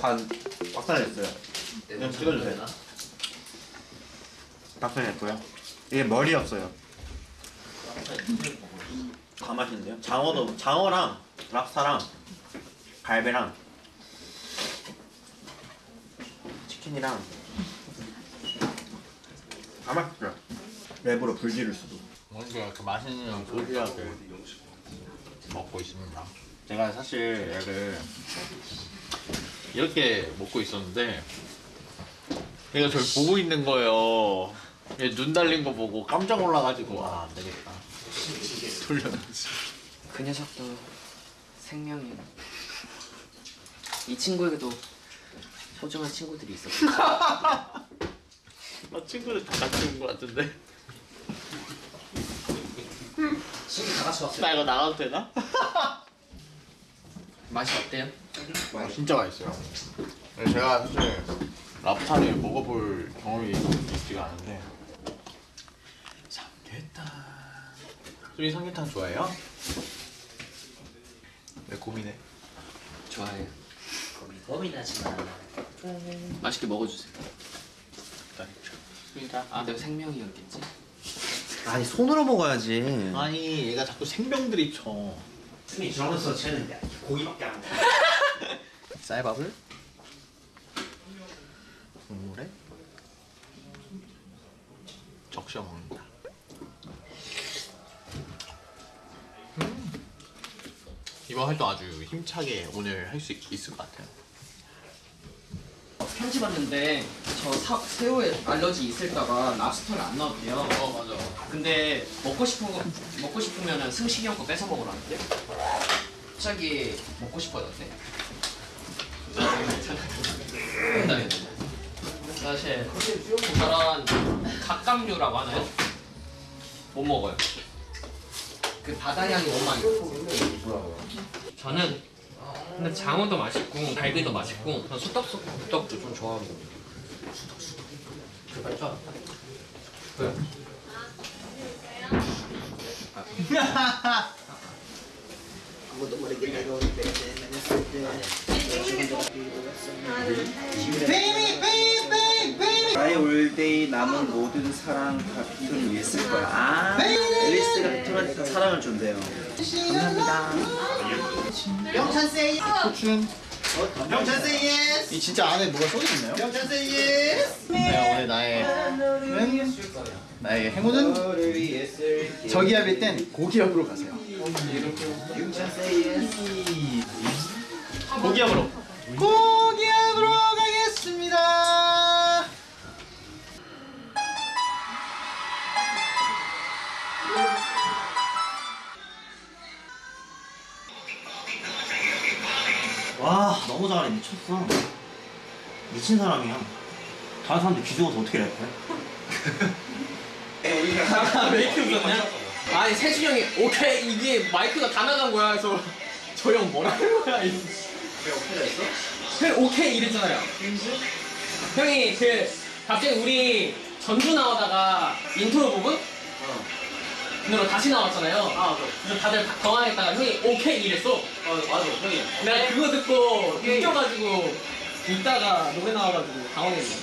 반 박사냈어요. 그냥 찍어주세요. 박사냈고요. 이게 머리였어요. 다 맛있는데요? 장어도 장어랑 랍스타랑 갈배랑 치킨이랑 다 맛있어요. 랩으로 불 지를 수도. 뭔가 이렇게 맛있는 소리하게 먹고 있습니다. 제가 사실 얘를 이렇게 먹고 있었는데 얘가 저를 보고 있는 거예요. 얘 눈 달린 거 보고 깜짝 놀라가지고 아 안되겠다. 돌려놨지. 그 녀석도 생명이야. 이 친구에게도 소중한 친구들이 있었어. 나 친구들 다 같이 온 거 같은데. 친구 다 같이 왔어요. 나 이거 나가도 되나? 맛이 어때요? 아, 진짜 맛있어요. 근데 제가 사실 랍스타를 먹어볼 경험이 있지가 않은데 삼계탕 수리 삼계탕 좋아해요? 왜 고민해? 좋아해요. 고민하지 마. 맛있게 먹어주세요. 아, 내가 생명이었겠지? 아니 손으로 먹어야지. 아니 얘가 자꾸 생명들이 쳐. 숨이 저러면서 쟤는 고기밖에 안 먹어. 쌀밥을 국물에 적셔 먹는다. 음. 이번 활동 아주 힘차게 오늘 할 수 있을 것 같아요. 편지 봤는데 저 사, 새우에 알러지 있을까봐 랍스터를 안 넣었대요. 어 맞아. 근데 먹고 싶은 거 먹고 싶으면은 승식이 형 거 뺏어 먹으라는데. 갑자기 먹고 싶어졌대. 사실 저런 각각류라고 하나요? 못 먹어요. 그 바다 향이 너무 많이. 저는 근데 장어도 맛있고 갈비도 맛있고 전 수떡 수떡도 좀 좋아하고. 왜요? 나의 올데이 남은 모든 사랑 다 위해 쓸 거야. 아, 앨리스가 빅톤한테 사랑을 준대요. 영찬 세이 고춘. 영찬 세이 예스 이 진짜 안에 뭐가 써 있나요? 영찬 세이 예스 네, 오늘 나의 나의 행운은 저기압일 땐 고기압으로 가세요. 고기압으로. 고 너무 잘해 미쳤어 미친 사람이야 다른 사람들 귀중해서 어떻게 랩해? 메이크 웃었냐? 아니 세준이 형이 오케이 이게 마이크가 다 나간 거야 그래서 저 형 뭐라는 거야 이 왜 오케이 했어? 형 오케이 이랬잖아요 형이 그 갑자기 우리 전주 나오다가 인트로 부분? 으로 다시 나왔잖아요. 아 그래서 다들 다 당황했다가 형이 오케이 이랬어. 어 맞아. 형이 내가 그거 듣고 웃겨가지고 있다가 노래 나와가지고 당황했네.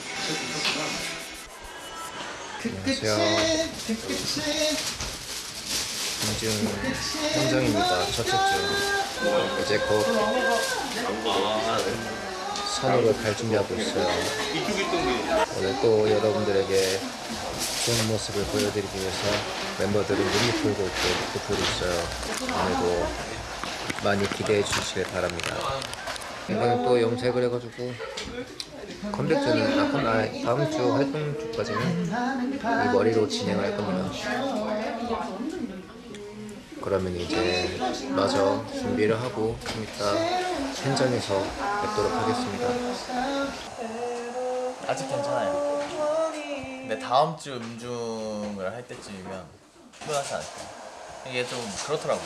안녕하세요. 김지훈 현정입니다. 첫째 주. 이제 곧 산으로 갈 준비하고 있어요. 오늘 또 여러분들에게 좋은 모습을 보여드리기 위해서 멤버들은 눈이 풀고 있고 이렇게 풀고 있어요. 오늘도 많이 기대해 주시길 바랍니다. 이번에 또 염색을 해가지고 컴백주는 아, 컴- 아, 다음 주 활동 주까지는 이 머리로 진행할 겁니다. 그러면 이제 마저 준비를 하고 좀 이따 현장에서 뵙도록 하겠습니다. 아직 괜찮아요. 근데 다음 주 음중을 할 때쯤이면 피곤하지 않을까. 이게 좀 그렇더라고요.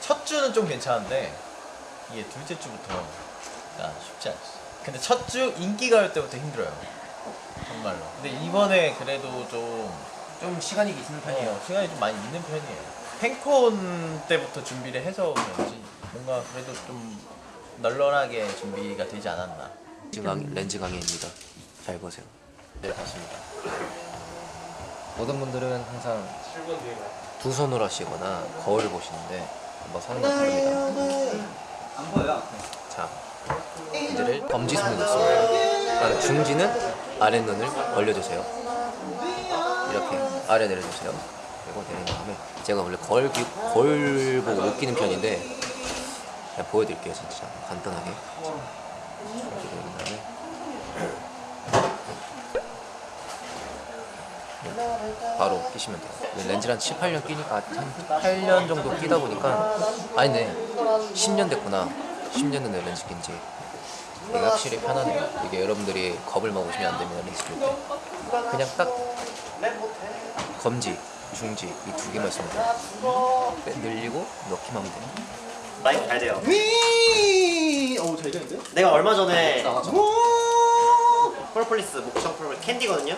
첫 주는 좀 괜찮은데 이게 둘째 주부터 아, 쉽지 않지. 근데 첫 주 인기가요 때부터 힘들어요. 정말로. 근데 이번에 그래도 좀, 좀 시간이 있는 편이에요. 시간이 좀 많이 있는 편이에요. 팬콘 때부터 준비를 해서 그런지 뭔가 그래도 좀 널널하게 준비가 되지 않았나. 렌즈 강의, 렌즈 강의입니다. 잘 보세요. 네, 맞습니다. 모든 분들은 항상 두 손으로 하시거나 거울을 보시는데 한번 건 다릅니다. 안 보여. 자, 렌즈를 엄지손으로 씁니다. 그다음에 중지는 아랫눈을 올려주세요. 이렇게 아래 내려주세요. 그리고 내린 다음에 제가 원래 거울, 기- 거울 보고 못 끼는 편인데 그냥 보여드릴게요 진짜. 간단하게. 이렇게 내린 다음에 바로 끼시면 돼요. 렌즈를 한 7, 8년 끼니까 한 8년 정도 끼다 보니까 아니네. 10년 됐구나. 10년 됐네 렌즈 낀지. 이게 확실히 편하네요. 이게 여러분들이 겁을 먹으시면 안 됩니다 렌즈 낄때. 그냥 딱 검지, 중지 이 두 개만 있으면 돼요 빼- 늘리고 넣기만 하면 돼요 마이크 잘 돼요. 위! 오, 잘 되는데? 내가 얼마 전에 폴폴리스 목청 폴 캔디거든요.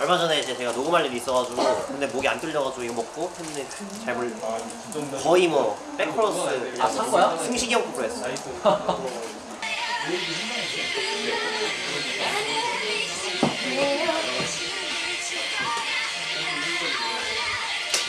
얼마 전에 이제 제가 녹음할 일이 있어가지고 근데 목이 안 뚫려가지고 이거 먹고 했는데 잘 몰. 거의 뭐 백크로스 아 산 거야? 승식이 형 거로 했어.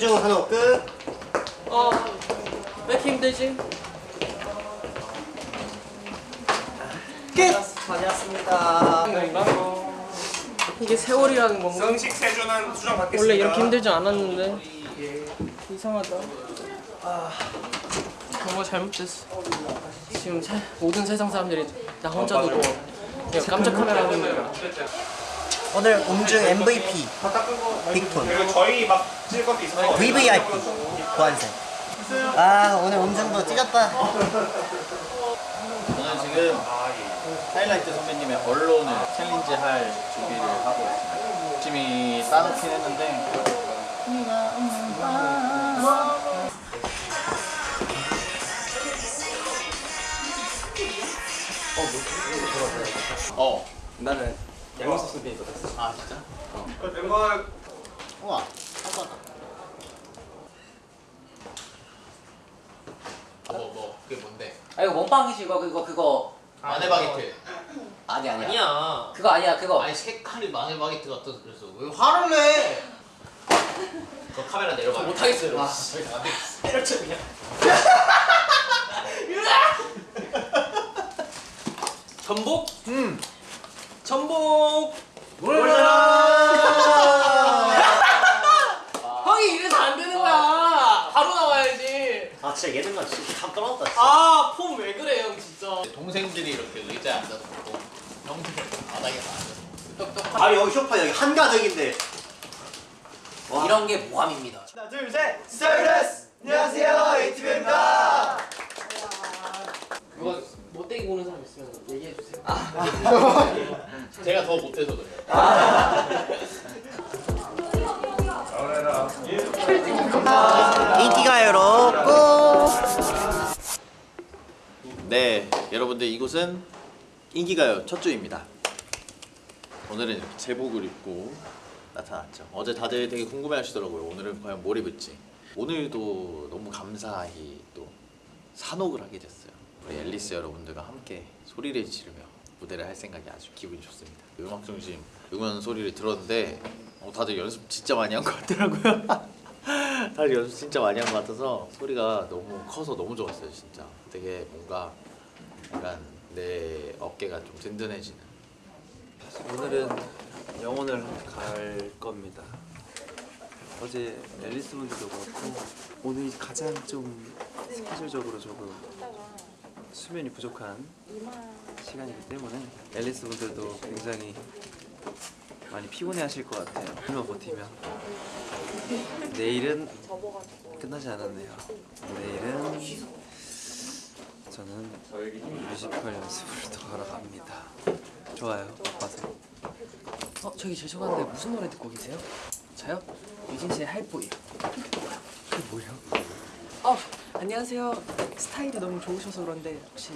음중 한호 끝. 어, 왜 이렇게 힘들지? 다녀왔습니다. 건가? 이게 세월이라는 건가? 정식 세준한 수정 받겠습니다. 원래 이렇게 힘들지 않았는데 이상하다. 아, 뭔가 잘못됐어. 지금 세, 모든 세상 사람들이 나 혼자 두고 그냥 깜짝 카메라 하고 있는 거야. 오늘 음중 MVP 빅톤 그리고 저희 막 찍을 것도 있어서 VVIP 보안생. 아 오늘 음중도 찢었다. 저는 지금 하이라이트 선배님의 언론을 챌린지 할 준비를 하고 있습니다. 열심히 따놓긴 했는데 어 나는 양념 소스 비거든. 아 진짜? 멤버 우와. 뭐뭐 그게 뭔데? 아 이거 몸빵이지 이거 그거 그거 마늘 바게트 아니 아니야. 아니야 그거 아니야 그거. 아니 색깔이 마늘 바게트 같아서 그래서 왜 화를 내? 그 카메라 내려봐 못하겠어요. 아, 저희 안 되겠어 때려쳐 그냥. 전복? 음. 전복. 형이 이래서 안 되는 거야. 바로 나와야지. 아 진짜 예능감 진짜 감 떨어졌다. 진짜. 아, 폼 왜 그래, 형 진짜. 동생들이 이렇게 의자에 앉아서 보고 형들은 바닥에 앉아서 똑똑한 아니 여기 쇼파 여기 한가득인데. 이런 게 모함입니다. 하나, 둘, 셋! 스타일러스! 안녕하세요, 에이티브입니다! 누가 못되게 보는 사람 있으면 얘기해 주세요. 제가 더 못해서 그래요 인기가요로 꼭. 네, 여러분들 이곳은 인기가요 첫 주입니다. 오늘은 이렇게 제복을 입고 나타났죠. 어제 다들 되게 궁금해 하시더라고요. 오늘은 과연 뭘 입을지. 오늘도 너무 감사히 또 산옥을 하게 됐어요. 우리 앨리스 여러분들과 함께 소리를 지르며 무대를 할 생각이 아주 기분이 좋습니다. 음악 중심 응원 소리를 들었는데 어, 다들 연습 진짜 많이 한 것 같더라고요. 다들 연습 진짜 많이 한 것 같아서 소리가 너무 커서 너무 좋았어요 진짜 되게 뭔가 약간 내 어깨가 좀 든든해지는 오늘은 영혼을 갈 겁니다. 어제 앨리스 분들도 그렇고 오늘이 가장 좀 스케줄적으로 조금 수면이 부족한 시간이기 때문에 앨리스 분들도 굉장히 많이 피곤해 하실 것 같아요. 오늘만 버티면 내일은 끝나지 않았네요. 내일은 저는 뮤지컬 연습을 더 하러 갑니다. 좋아요. 바빠서. 어 저기 죄송한데 무슨 노래 듣고 계세요? 저요? 유진 씨의 할보이. 그게 뭐예요? 어 안녕하세요. 스타일이 너무 좋으셔서 그런데 혹시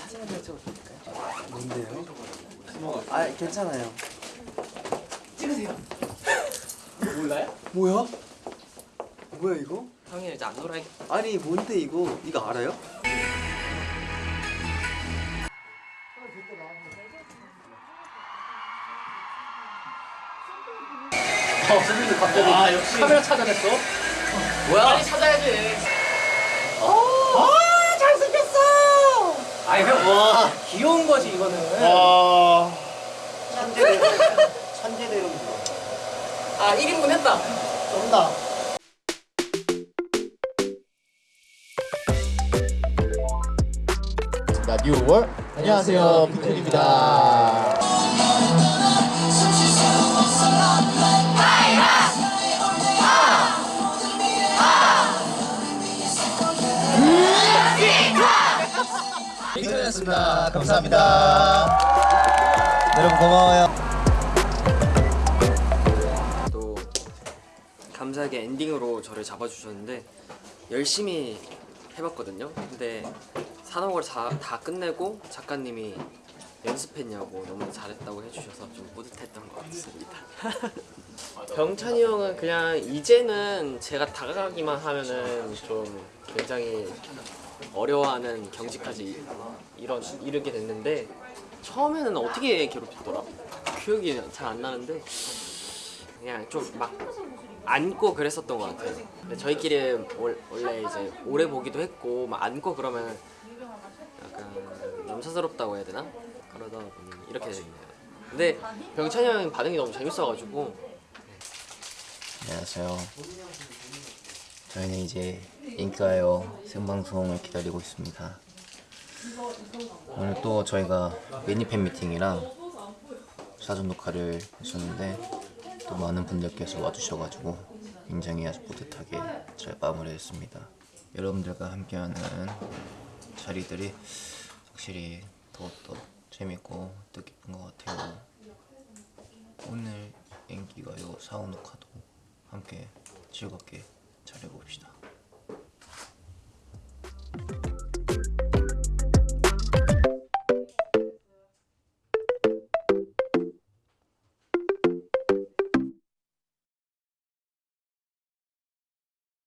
사진 한 장 찍어도 될까요? 뭔데요? 아 괜찮아요. 찍으세요. 몰라요? 뭐야? 뭐야 이거? 형이 이제 안 놀아. 아니 뭔데 이거? 이거 알아요? 아 역시 카메라 찾아냈어? 뭐야? 빨리 찾아야지. 어 잘생겼어. 아이 형 와. 귀여운 거지 이거는. 천재대로 천재대로 아 1인분 했다. 쩐다 나 뉴월 안녕하세요 피클입니다. 핑크였습니다. 감사합니다. 여러분 고마워요. 또 감사하게 엔딩으로 저를 잡아주셨는데 열심히 해봤거든요. 근데 산업을 다, 다 끝내고 작가님이 연습했냐고 너무 잘했다고 해주셔서 좀 뿌듯했던 것 같습니다. 병찬이 형은 그냥 이제는 제가 다가가기만 하면은 좀 굉장히 어려워하는 경지까지 이런 이르게 됐는데 처음에는 어떻게 괴롭혔더라? 기억이 잘 안 나는데 그냥 좀 막 안고 그랬었던 것 같아요. 저희끼리 월- 원래 이제 오래 보기도 했고 막 안고 그러면 약간 남사스럽다고 해야 되나? 그러다 보니 이렇게 됐네요. 근데 병찬이 형 반응이 너무 재밌어가지고 안녕하세요. 저희는 이제 인가요 생방송을 기다리고 있습니다. 오늘 또 저희가 미니 팬 미팅이랑 사전 녹화를 했었는데 또 많은 분들께서 와주셔가지고 굉장히 아주 뿌듯하게 잘 마무리했습니다. 여러분들과 함께하는 자리들이 확실히 더욱더 재밌고 뜻깊은 것 같아요. 오늘 인기가요 사후 녹화도 함께 즐겁게 잘 해봅시다.